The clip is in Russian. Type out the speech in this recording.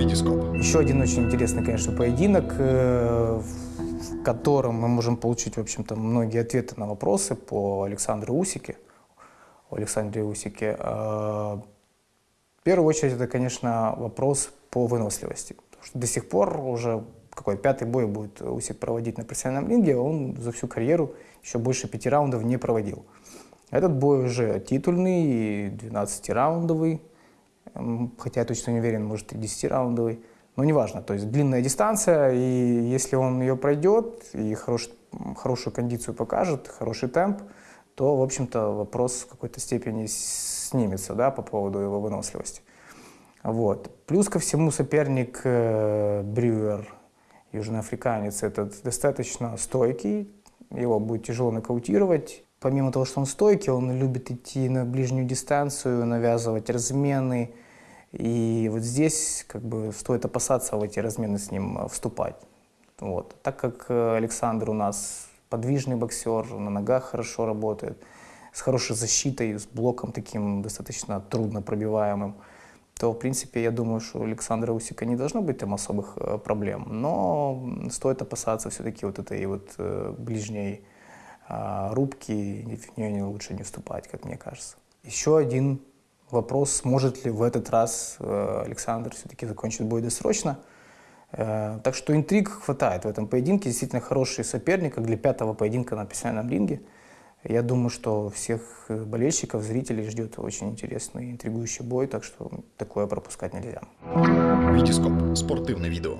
Витископ. Еще один очень интересный, конечно, поединок, э, в котором мы можем получить, в общем-то, многие ответы на вопросы по Александру Усике. Александре Усике. Э, В первую очередь, это, конечно, вопрос по выносливости. Потому что до сих пор уже какой пятый бой будет Усик проводить на профессиональном ринге, он за всю карьеру еще больше пяти раундов не проводил. Этот бой уже титульный, 12-раундовый, М, хотя я точно не уверен, может и 10-раундовый, но неважно, то есть длинная дистанция, и если он ее пройдет и хорош, хорошую кондицию покажет, хороший темп, то, в общем-то, вопрос в какой-то степени снимется, да, по поводу его выносливости. Вот. Плюс ко всему соперник э, Брюер, южноафриканец, этот достаточно стойкий, его будет тяжело нокаутировать. Помимо того, что он стойкий, он любит идти на ближнюю дистанцию, навязывать размены. И вот здесь как бы стоит опасаться в эти размены с ним э, вступать. Вот. Так как э, Александр у нас подвижный боксер, на ногах хорошо работает, с хорошей защитой, с блоком таким достаточно трудно пробиваемым, то, в принципе, я думаю, что у Александра Усика не должно быть там особых э, проблем. Но стоит опасаться все-таки вот этой вот ближней а, рубки, в нее не лучше не вступать, как мне кажется. Еще один вопрос, сможет ли в этот раз э, Александр все-таки закончить бой досрочно. Э, Так что интриг хватает в этом поединке. Действительно хороший соперник, как для пятого поединка на профессиональном ринге. Я думаю, что всех э, болельщиков, зрителей ждет очень интересный, интригующий бой, так что такое пропускать нельзя. Витископ. Спортивне відео.